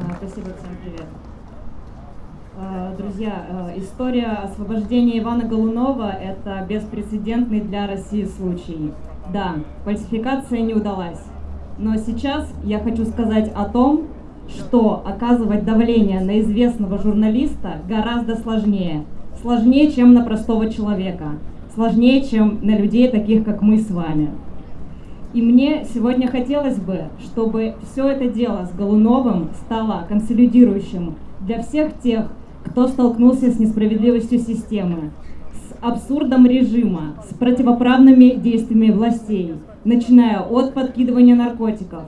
А, спасибо, всем привет. А, друзья, а, история освобождения Ивана Голунова – это беспрецедентный для России случай. Да, фальсификация не удалась. Но сейчас я хочу сказать о том, что оказывать давление на известного журналиста гораздо сложнее. Сложнее, чем на простого человека. Сложнее, чем на людей, таких как мы с вами. И мне сегодня хотелось бы, чтобы все это дело с Голуновым стало консолидирующим для всех тех, кто столкнулся с несправедливостью системы, с абсурдом режима, с противоправными действиями властей, начиная от подкидывания наркотиков,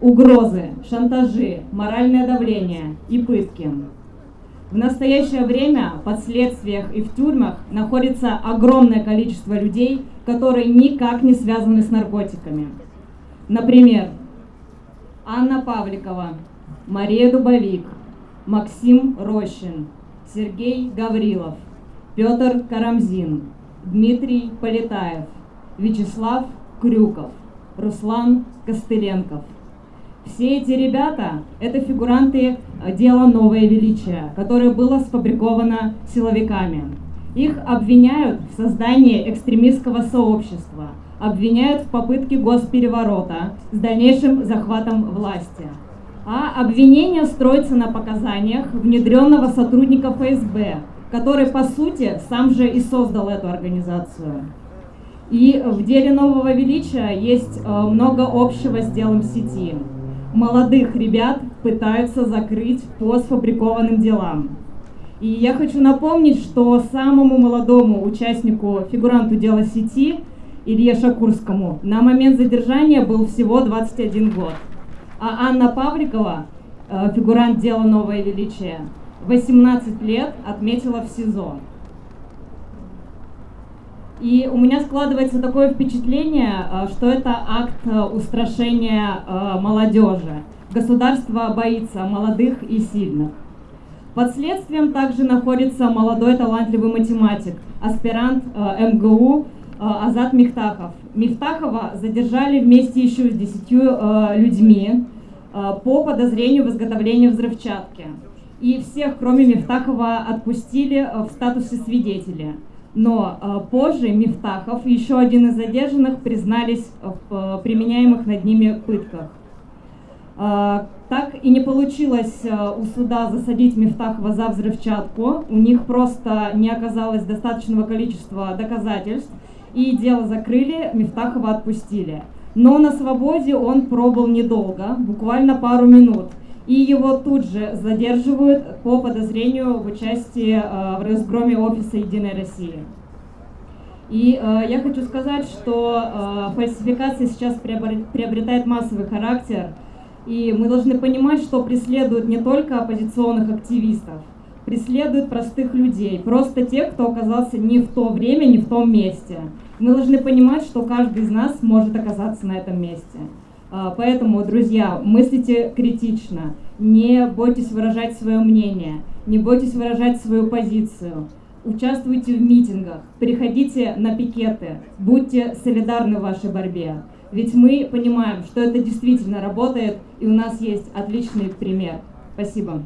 угрозы, шантажи, моральное давление и пытки. В настоящее время в последствиях и в тюрьмах находится огромное количество людей, которые никак не связаны с наркотиками. Например, Анна Павликова, Мария Дубовик, Максим Рощин, Сергей Гаврилов, Петр Карамзин, Дмитрий Полетаев, Вячеслав Крюков, Руслан Костыленков. Все эти ребята – это фигуранты э, дела «Новое величие», которое было сфабриковано силовиками. Их обвиняют в создании экстремистского сообщества, обвиняют в попытке госпереворота с дальнейшим захватом власти. А обвинение строится на показаниях внедренного сотрудника ФСБ, который, по сути, сам же и создал эту организацию. И в деле нового величия есть э, много общего с делом сети. Молодых ребят пытаются закрыть по сфабрикованным делам. И я хочу напомнить, что самому молодому участнику, фигуранту дела сети, Илье Шакурскому, на момент задержания был всего 21 год. А Анна Павликова, э, фигурант дела «Новое величие», 18 лет отметила в СИЗО. И у меня складывается такое впечатление, э, что это акт э, устрашения молодежи. Государство боится молодых и сильных. Под следствием также находится молодой талантливый математик, аспирант э, МГУ э, Азат Михтахов. Мифтахова задержали вместе еще с десятью э, людьми э, по подозрению в изготовлении взрывчатки. И всех, кроме Мифтахова, отпустили э, в статусе свидетеля. Но э, позже Мифтахов и еще один из задержанных признались в э, применяемых над ними пытках. А, так и не получилось э, у суда засадить Мифтахова за взрывчатку. У них просто не оказалось достаточного количества доказательств. И дело закрыли, Мифтахова отпустили. Но на свободе он пробыл недолго, буквально пару минут. И его тут же задерживают по подозрению в участии э, в разгроме офиса «Единой России». И э, я хочу сказать, что э, фальсификация сейчас приобретает массовый характер – и мы должны понимать, что преследуют не только оппозиционных активистов, преследуют простых людей, просто тех, кто оказался не в то время, не в том месте. Мы должны понимать, что каждый из нас может оказаться на этом месте. А, поэтому, друзья, мыслите критично, не бойтесь выражать свое мнение, не бойтесь выражать свою позицию, участвуйте в митингах, приходите на пикеты, будьте солидарны в вашей борьбе. Ведь мы понимаем, что это действительно работает, и у нас есть отличный пример. Спасибо.